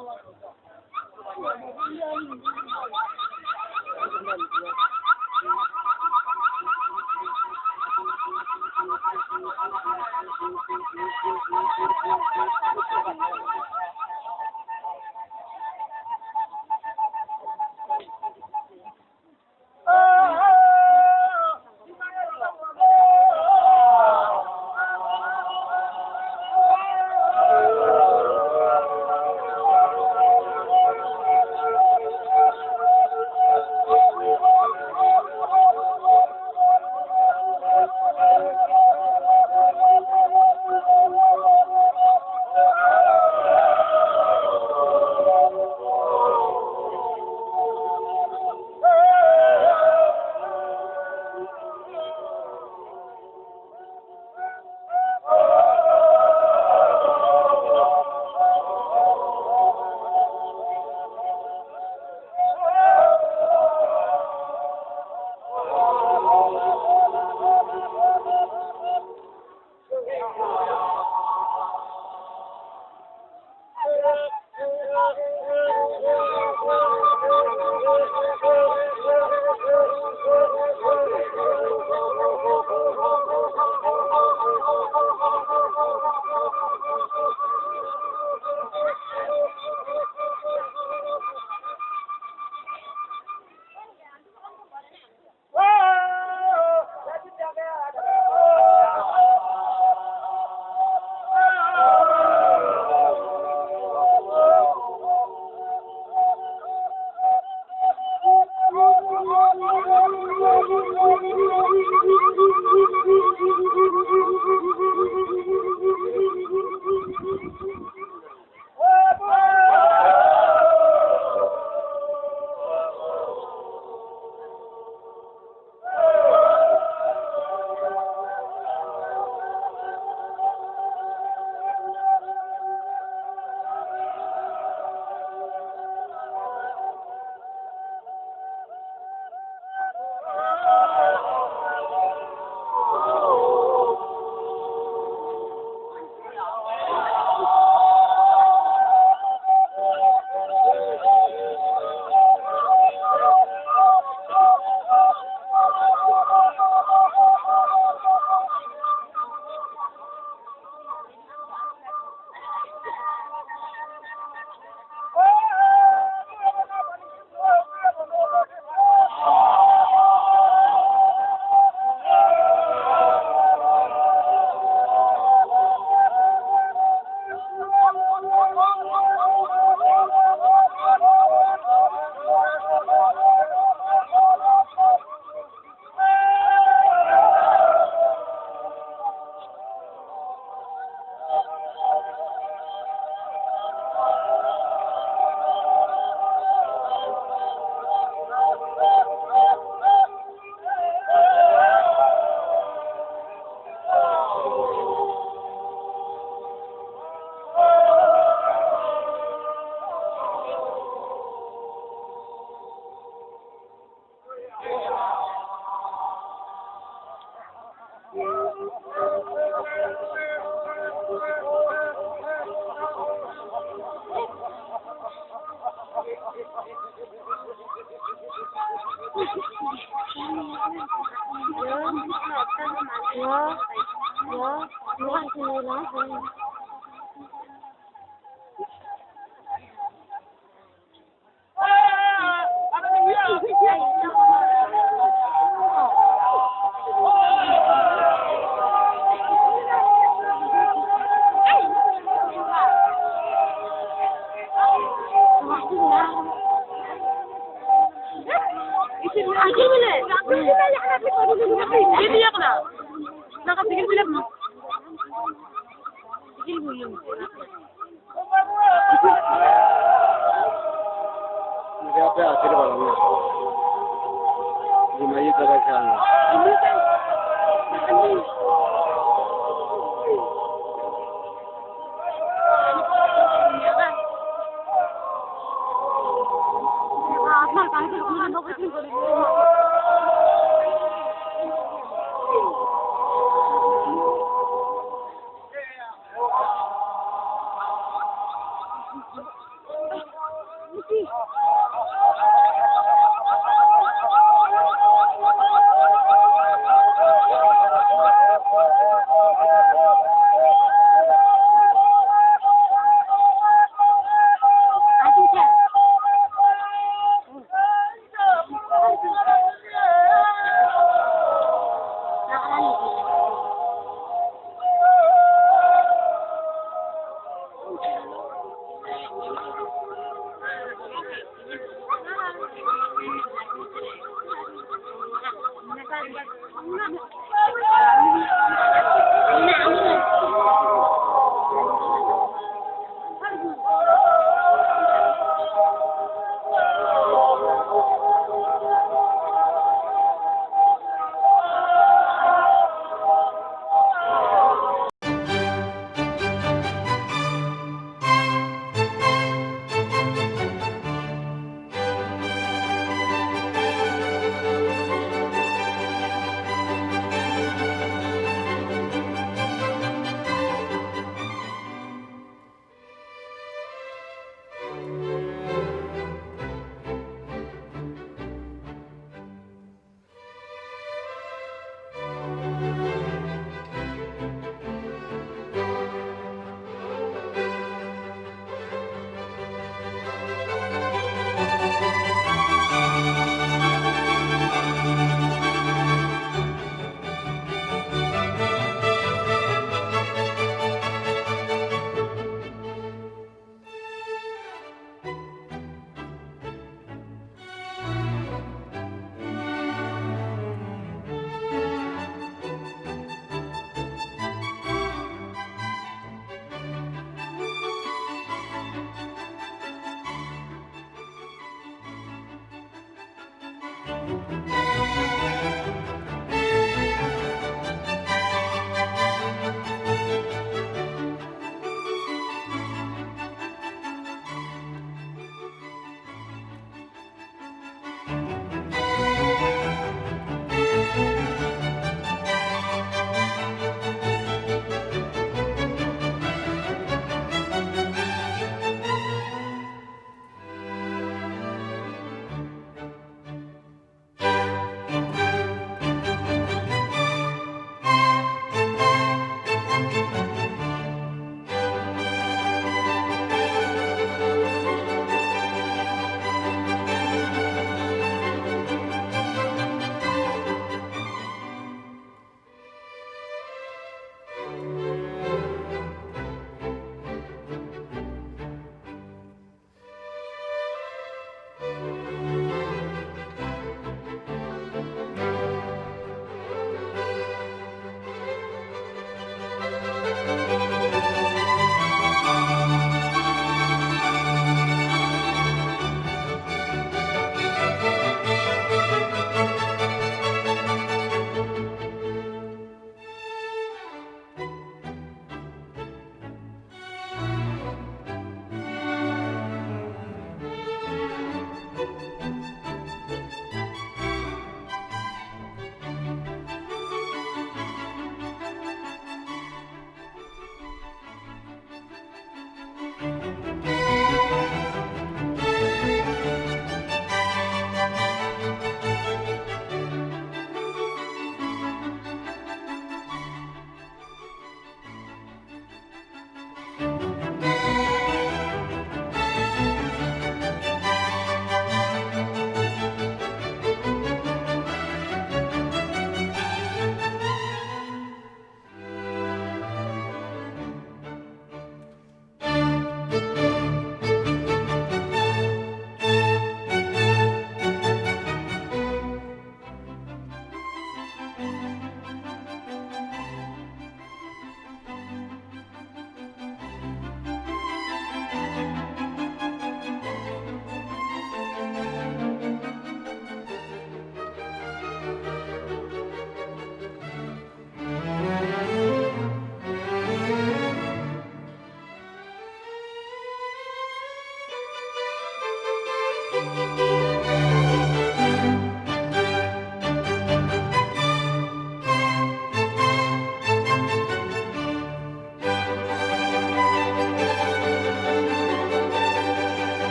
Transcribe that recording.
我我不坐你。不知道 Hello? 你们在？哪里？啊，那房子根本都不清楚了。哎，你去。powerful.